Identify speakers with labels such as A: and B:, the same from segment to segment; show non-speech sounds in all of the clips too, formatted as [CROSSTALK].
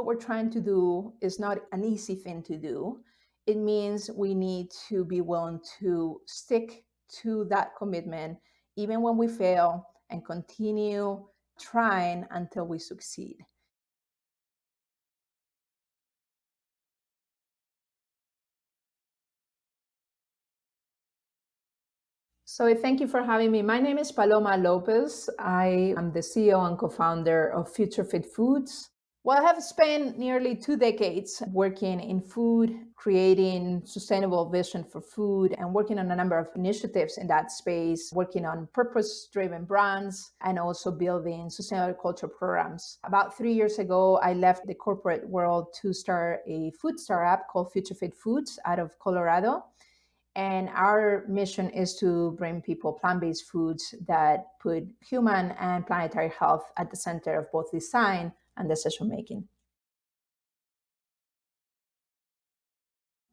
A: What we're trying to do is not an easy thing to do. It means we need to be willing to stick to that commitment, even when we fail, and continue trying until we succeed. So thank you for having me. My name is Paloma Lopez. I am the CEO and co-founder of Future Fit Foods. Well, I have spent nearly two decades working in food, creating sustainable vision for food, and working on a number of initiatives in that space, working on purpose-driven brands, and also building sustainable culture programs. About three years ago, I left the corporate world to start a food startup called Future Fit Foods out of Colorado. And our mission is to bring people plant-based foods that put human and planetary health at the center of both design and decision making.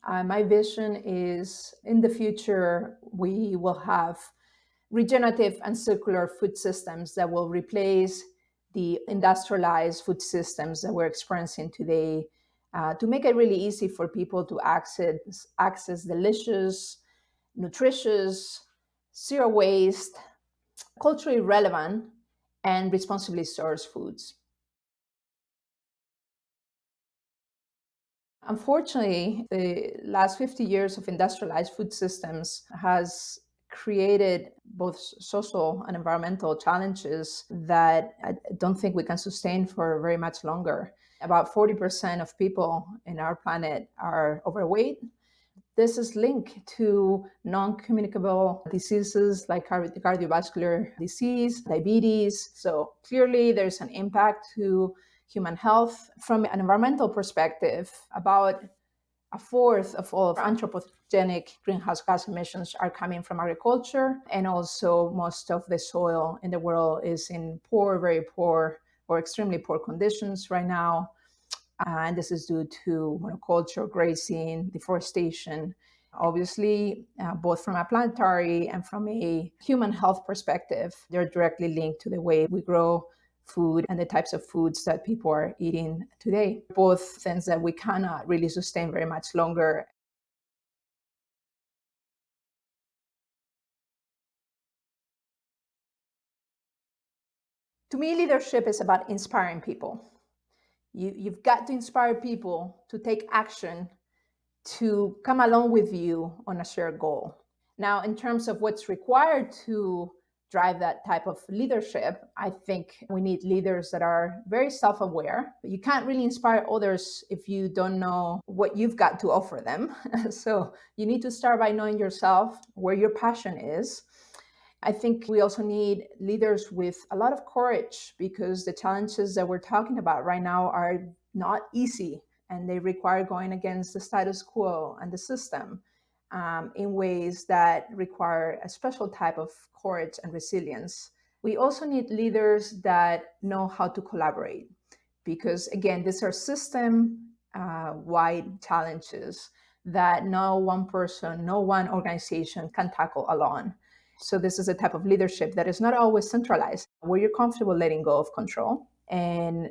A: Uh, my vision is in the future, we will have regenerative and circular food systems that will replace the industrialized food systems that we're experiencing today uh, to make it really easy for people to access, access delicious, nutritious, zero waste, culturally relevant, and responsibly sourced foods. Unfortunately, the last 50 years of industrialized food systems has created both social and environmental challenges that I don't think we can sustain for very much longer. About 40% of people in our planet are overweight. This is linked to non-communicable diseases like cardiovascular disease, diabetes. So clearly there's an impact to human health. From an environmental perspective, about a fourth of all of anthropogenic greenhouse gas emissions are coming from agriculture. And also most of the soil in the world is in poor, very poor or extremely poor conditions right now. Uh, and this is due to monoculture, grazing, deforestation. Obviously, uh, both from a planetary and from a human health perspective, they're directly linked to the way we grow food and the types of foods that people are eating today. Both things that we cannot really sustain very much longer. To me, leadership is about inspiring people. You, you've got to inspire people to take action to come along with you on a shared goal. Now, in terms of what's required to drive that type of leadership, I think we need leaders that are very self-aware. You can't really inspire others if you don't know what you've got to offer them. [LAUGHS] so you need to start by knowing yourself, where your passion is. I think we also need leaders with a lot of courage because the challenges that we're talking about right now are not easy and they require going against the status quo and the system um, in ways that require a special type of courage and resilience. We also need leaders that know how to collaborate because again, these are system-wide uh, challenges that no one person, no one organization can tackle alone. So this is a type of leadership that is not always centralized, where you're comfortable letting go of control and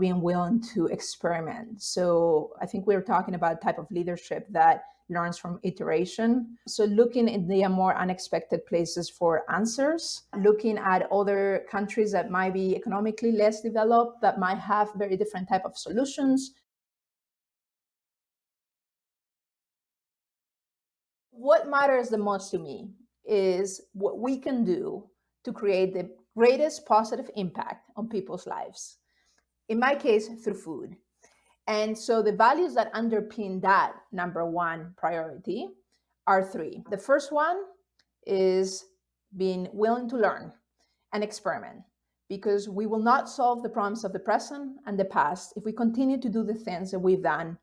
A: being willing to experiment. So I think we're talking about a type of leadership that learns from iteration. So looking in the more unexpected places for answers, looking at other countries that might be economically less developed, that might have very different type of solutions. What matters the most to me is what we can do to create the greatest positive impact on people's lives. In my case, through food. And so the values that underpin that number one priority are three. The first one is being willing to learn and experiment because we will not solve the problems of the present and the past if we continue to do the things that we've done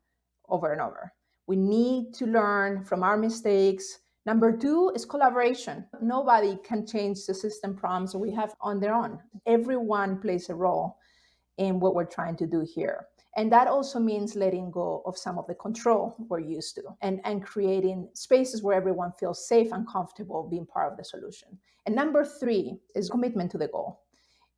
A: over and over. We need to learn from our mistakes. Number two is collaboration. Nobody can change the system problems we have on their own. Everyone plays a role in what we're trying to do here. And that also means letting go of some of the control we're used to and, and creating spaces where everyone feels safe and comfortable being part of the solution. And number three is commitment to the goal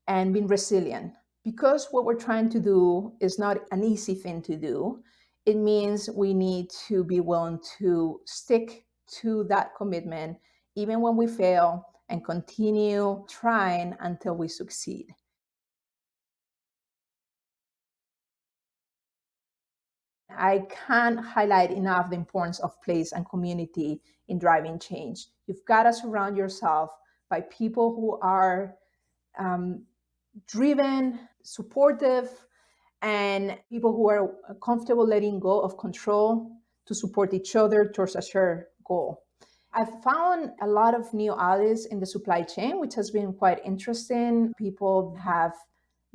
A: and being resilient Because what we're trying to do is not an easy thing to do, it means we need to be willing to stick to that commitment even when we fail and continue trying until we succeed. I can't highlight enough the importance of place and community in driving change. You've got to surround yourself by people who are um, driven, supportive, and people who are comfortable letting go of control to support each other towards a shared goal. I've found a lot of new allies in the supply chain, which has been quite interesting. People have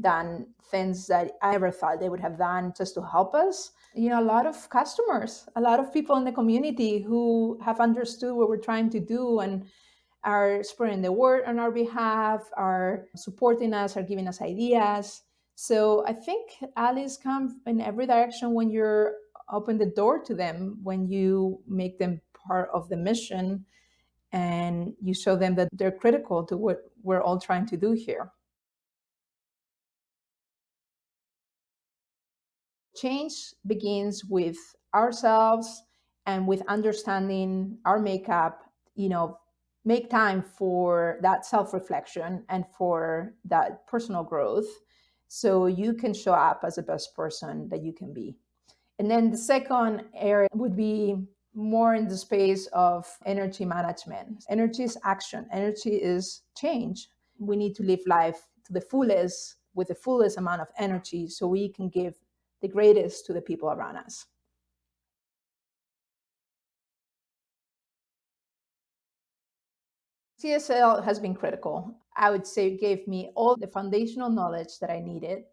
A: done things that I ever thought they would have done just to help us. You know, a lot of customers, a lot of people in the community who have understood what we're trying to do and are spreading the word on our behalf, are supporting us, are giving us ideas. So I think allies come in every direction when you're open the door to them, when you make them part of the mission and you show them that they're critical to what we're all trying to do here. Change begins with ourselves and with understanding our makeup, you know, make time for that self-reflection and for that personal growth so you can show up as the best person that you can be. And then the second area would be more in the space of energy management. Energy is action, energy is change. We need to live life to the fullest with the fullest amount of energy so we can give the greatest to the people around us. CSL has been critical. I would say it gave me all the foundational knowledge that I needed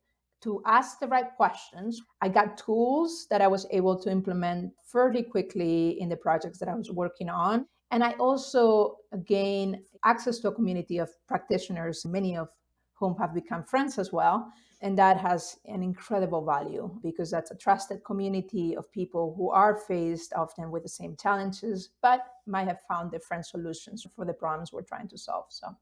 A: to ask the right questions. I got tools that I was able to implement fairly quickly in the projects that I was working on. And I also gained access to a community of practitioners, many of whom have become friends as well. And that has an incredible value because that's a trusted community of people who are faced often with the same challenges, but might have found different solutions for the problems we're trying to solve. So.